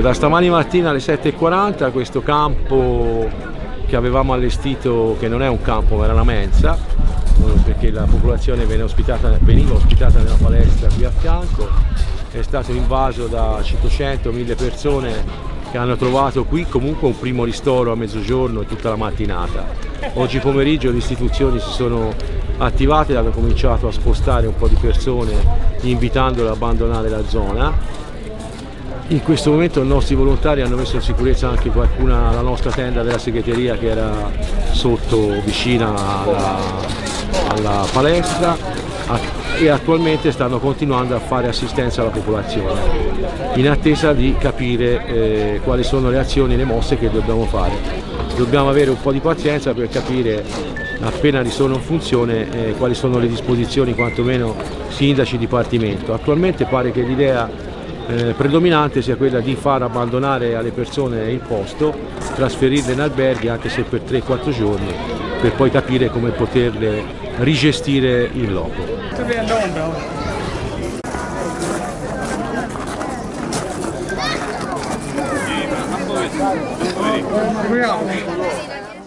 Da stamani mattina alle 7.40 questo campo che avevamo allestito, che non è un campo ma era una mensa, eh, perché la popolazione ospitata, veniva ospitata nella palestra qui a fianco, è stato invaso da 500-1000 persone che hanno trovato qui comunque un primo ristoro a mezzogiorno e tutta la mattinata. Oggi pomeriggio le istituzioni si sono attivate hanno cominciato a spostare un po' di persone invitandole ad abbandonare la zona. In questo momento i nostri volontari hanno messo in sicurezza anche qualcuna, la nostra tenda della segreteria che era sotto vicina alla, alla palestra e attualmente stanno continuando a fare assistenza alla popolazione in attesa di capire eh, quali sono le azioni e le mosse che dobbiamo fare. Dobbiamo avere un po' di pazienza per capire appena sono in funzione eh, quali sono le disposizioni quantomeno sindaci dipartimento. Attualmente pare che l'idea eh, predominante sia quella di far abbandonare alle persone il posto, trasferirle in alberghi anche se per 3-4 giorni per poi capire come poterle rigestire in loco. Proviamo.